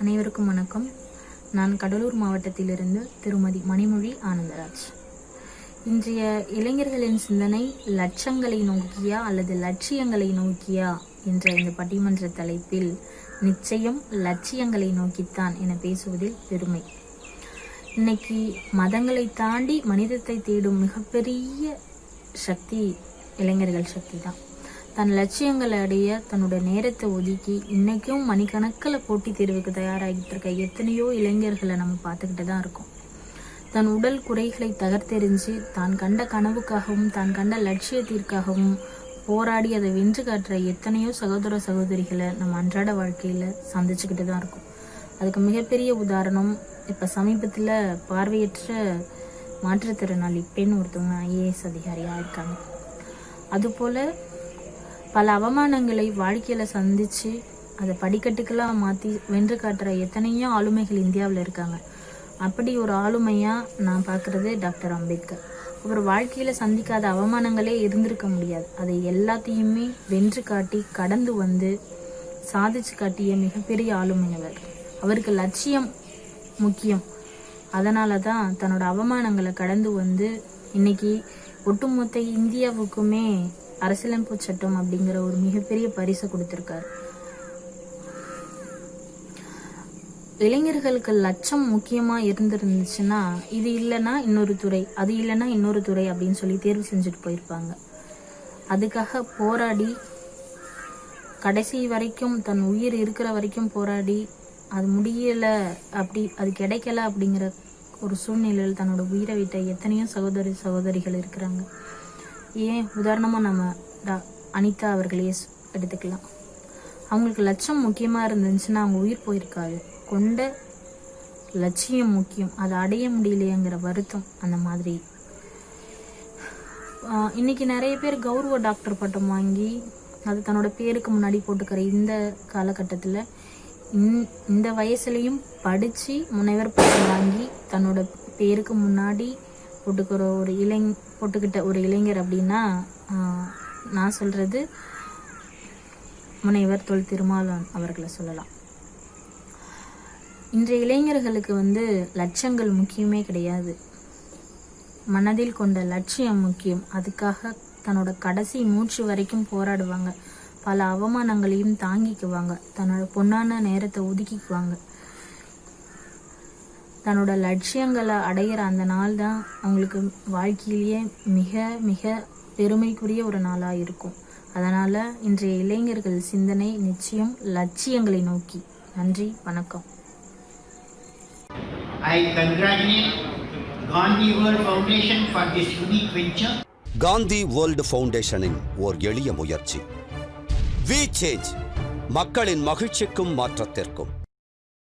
அனைவருக்கும் வணக்கம். நான் கடலூர் மாவட்டத்திலிருந்து திருமதி மணிமொழி ஆனந்தராஜ். இன்றைய இளைஞர்களின் சிந்தனை லட்சங்களை நோக்கியா அல்லது லட்சியங்களை நோக்கியா என்ற இந்த பட்டிமன்ற தலைப்பில் நிச்சயம் லட்சியங்களை நோக்கித்தான் என பேசுவதில் பெருமை. இன்னைக்கு மதங்களை தாண்டி மனிதத்தை தேடும் மிகப்பெரிய சக்தி இளைஞர்கள் சக்தி தான். தன் லட்சியங்களை அடைய தன்னோட நேரத்தை ஒதுக்கி இன்னைக்கும் மணிக்கணக்கில் போட்டித் தேர்வுக்கு தயாராகிட்டு இருக்க எத்தனையோ இளைஞர்களை நம்ம பார்த்துக்கிட்டு தான் இருக்கோம். தன் உடல் குறைகளை தகர்த்தெறிஞ்சு தான் கண்ட கனவுக்காகவும் தான் கண்ட லட்சியத்திற்காகவும் போராடி அதை வென்று காட்டுற எத்தனையோ சகோதர சகோதரிகளை நம்ம அன்றாட வாழ்க்கையில் சந்திச்சுக்கிட்டு தான் இருக்கோம். அதுக்கு மிகப்பெரிய உதாரணம் இப்போ சமீபத்தில் பார்வையற்ற மாற்றுத்திறனாளி பெண் ஒருத்தவங்க ஐஏஎஸ் அதிகாரியாக இருக்காங்க. அதுபோல் பல அவமானங்களை வாழ்க்கையில் சந்தித்து அதை படிக்கட்டுக்கெல்லாம் மாற்றி வென்று காட்டுற எத்தனையோ ஆளுமைகள் இந்தியாவில் இருக்காங்க. அப்படி ஒரு ஆளுமையாக நான் பார்க்குறது டாக்டர் அம்பேத்கர். அவர் வாழ்க்கையில் சந்திக்காத அவமானங்களே இருந்திருக்க முடியாது. அதை எல்லாத்தையுமே வென்று காட்டி கடந்து வந்து சாதிச்சு காட்டிய மிகப்பெரிய ஆளுமை அவர். அவருக்கு லட்சியம் முக்கியம். அதனால தான் தன்னோட அவமானங்களை கடந்து வந்து இன்னைக்கு ஒட்டுமொத்த இந்தியாவுக்குமே அரசியலமைப்பு சட்டம் அப்படிங்கிற ஒரு மிகப்பெரிய பரிசு கொடுத்துருக்காரு. இளைஞர்களுக்கு லட்சம் முக்கியமா இருந்திருந்துச்சுன்னா இது இல்லைன்னா இன்னொரு துறை அது இல்லைன்னா இன்னொரு துறை அப்படின்னு சொல்லி தேர்வு செஞ்சுட்டு போயிருப்பாங்க. அதுக்காக போராடி கடைசி வரைக்கும் தன் உயிர் இருக்கிற வரைக்கும் போராடி அது முடியல அப்படி அது கிடைக்கல அப்படிங்கிற ஒரு சூழ்நிலையில் தன்னோட உயிரை விட்ட எத்தனையோ சகோதரி சகோதரிகள் இருக்கிறாங்க. ஏன் உதாரணமாக நம்ம டா- அனிதா அவர்களையே எடுத்துக்கலாம். அவங்களுக்கு லட்சம் முக்கியமாக இருந்துச்சுன்னா அவங்க உயிர் போயிருக்காது. கொண்ட லட்சியம் முக்கியம். அதை அடைய முடியலையேங்கிற வருத்தம் அந்த மாதிரி. இன்னைக்கு நிறைய பேர் கௌரவ டாக்டர் பட்டம் வாங்கி அது தன்னோட பேருக்கு முன்னாடி போட்டுக்கிற இந்த காலகட்டத்தில் இந்த வயசுலையும் படித்து முனைவர் பட்டம் வாங்கி தன்னோட பேருக்கு முன்னாடி போட்டுக்கிற ஒரு இளைஞ போட்டுக்கிட்ட ஒரு இளைஞர் அப்படின்னா ஆஹ் நான் சொல்கிறது முனைவர் தொல் திருமாலன் அவர்களை சொல்லலாம். இன்றைய இளைஞர்களுக்கு வந்து லட்சங்கள் முக்கியமே கிடையாது. மனதில் கொண்ட லட்சியம் முக்கியம். அதுக்காக தன்னோட கடைசி மூச்சு வரைக்கும் போராடுவாங்க. பல அவமானங்களையும் தாங்கிக்குவாங்க. தன்னோட பொன்னான நேரத்தை ஒதுக்கிக்குவாங்க. தன்னோட லட்சியங்களை அடையிற அந்த நாள் தான் அவங்களுக்கு வாழ்க்கையிலேயே மிக மிக பெருமைக்குரிய ஒரு நாளாக இருக்கும். அதனால் இன்றைய இளைஞர்கள் சிந்தனை நிச்சயம் லட்சியங்களை நோக்கி. நன்றி வணக்கம். I congratulate Gandhi World Foundation for this unique venture. Gandhi world ஃபவுண்டேஷனின் ஓர் எளிய முயற்சி. வி சேஞ்ச் மக்களின் மகிழ்ச்சிக்கும் மாற்றத்திற்கும்.